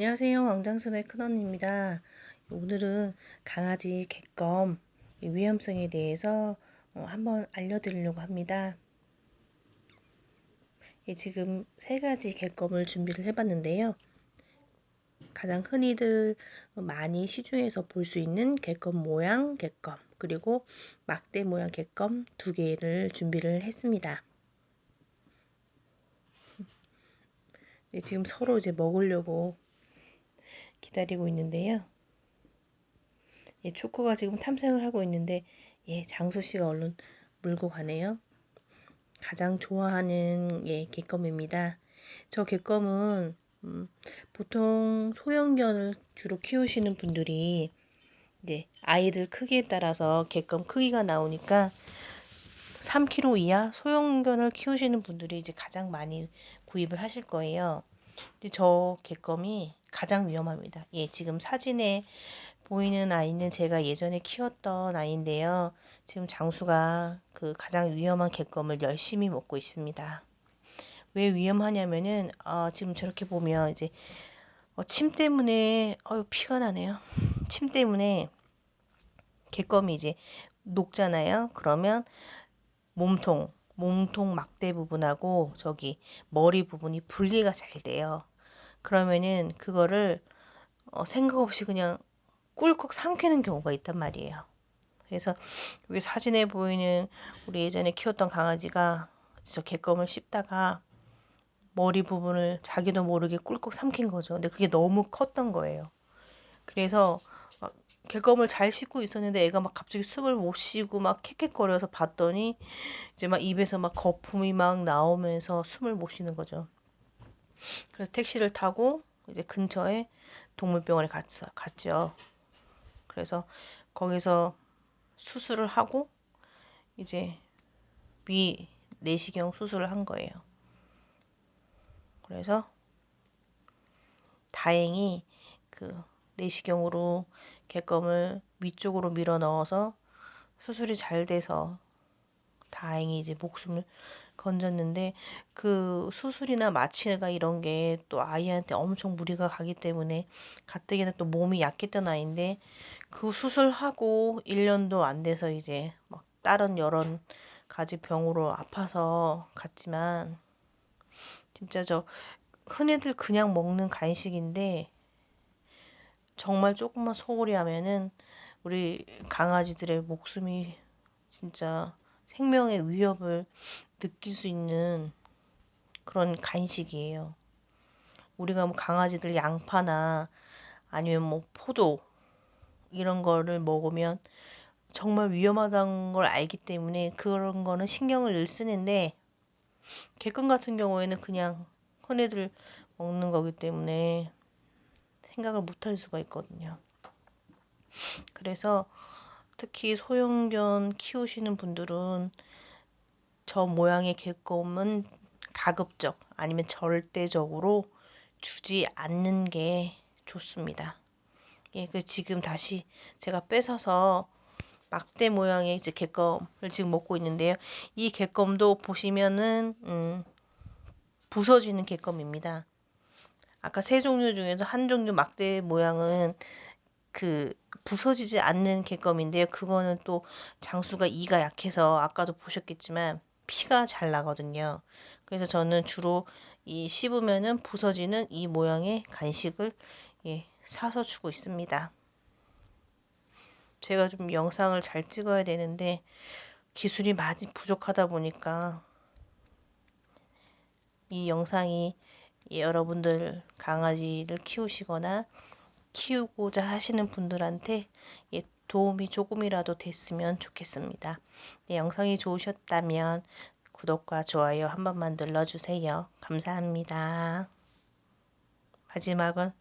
안녕하세요. 왕장순의 큰언니입니다. 오늘은 강아지 객검 위험성에 대해서 어, 한번 알려드리려고 합니다. 예, 지금 세 가지 객검을 준비를 해봤는데요. 가장 흔히들 많이 시중에서 볼 수 있는 객검 모양 객검 그리고 막대 모양 객검 두 개를 준비를 했습니다. 네, 지금 서로 이제 먹으려고 기다리고 있는데요. 예, 초코가 지금 탐색을 하고 있는데 예, 장수 씨가 얼른 물고 가네요. 가장 좋아하는 예, 객검입니다. 저 객검은 음, 보통 소형견을 주로 키우시는 분들이 이제 아이들 크기에 따라서 객검 크기가 나오니까 3kg 이하 소형견을 키우시는 분들이 이제 가장 많이 구입을 하실 거예요. 근데 저 객검이 가장 위험합니다. 예, 지금 사진에 보이는 아이는 제가 예전에 키웠던 아이인데요. 지금 장수가 그 가장 위험한 객검을 열심히 먹고 있습니다. 왜 위험하냐면은 어, 지금 저렇게 보면 이제 어, 침 때문에 어 피가 나네요. 침 때문에 객검이 이제 녹잖아요. 그러면 몸통, 몸통 막대 부분하고 저기 머리 부분이 분리가 잘 돼요. 그러면은 그거를 어, 생각 없이 그냥 꿀꺽 삼키는 경우가 있단 말이에요. 그래서 여기 사진에 보이는 우리 예전에 키웠던 강아지가 저 개껌을 씹다가 머리 부분을 자기도 모르게 꿀꺽 삼킨 거죠. 근데 그게 너무 컸던 거예요. 그래서 개껌을 잘 씹고 있었는데 애가 막 갑자기 숨을 못 쉬고 막 캑캑거려서 봤더니 이제 막 입에서 막 거품이 막 나오면서 숨을 못 쉬는 거죠. 그래서 택시를 타고 이제 근처에 동물병원에 갔어, 갔죠. 그래서 거기서 수술을 하고 이제 위 내시경 수술을 한 거예요. 그래서 다행히 그 내시경으로 객검을 위쪽으로 밀어 넣어서 수술이 잘 돼서 다행히 이제 목숨을 건졌는데 그 수술이나 마취가 이런 게 또 아이한테 엄청 무리가 가기 때문에 가뜩이나 또 몸이 약했던 아이인데 그 수술하고 1년도 안 돼서 이제 막 다른 여러 가지 병으로 아파서 갔지만 진짜 저 흔히들 그냥 먹는 간식인데 정말 조금만 소홀히 하면은 우리 강아지들의 목숨이 진짜 생명의 위협을 느낄 수 있는 그런 간식이에요. 우리가 뭐 강아지들 양파나 아니면 뭐 포도 이런 거를 먹으면 정말 위험하다는 걸 알기 때문에 그런 거는 신경을 쓰는데 개껌 같은 경우에는 그냥 흔히들 먹는 거기 때문에 생각을 못 할 수가 있거든요. 그래서 특히 소형견 키우시는 분들은 저 모양의 개껌은 가급적 아니면 절대적으로 주지 않는 게 좋습니다. 예, 그 지금 다시 제가 뺏어서 막대 모양의 이제 개껌을 지금 먹고 있는데요. 이 개껌도 보시면은 음, 부서지는 개껌입니다. 아까 세 종류 중에서 한 종류 막대 모양은 그 부서지지 않는 개껌인데요. 그거는 또 장수가 이가 약해서 아까도 보셨겠지만 피가 잘 나거든요. 그래서 저는 주로 이 씹으면은 부서지는 이 모양의 간식을 예, 사서 주고 있습니다. 제가 좀 영상을 잘 찍어야 되는데 기술이 많이 부족하다 보니까 이 영상이 여러분들 강아지를 키우시거나 키우고자 하시는 분들한테 예, 도움이 조금이라도 됐으면 좋겠습니다. 네, 영상이 좋으셨다면 구독과 좋아요 한 번만 눌러주세요. 감사합니다. 마지막은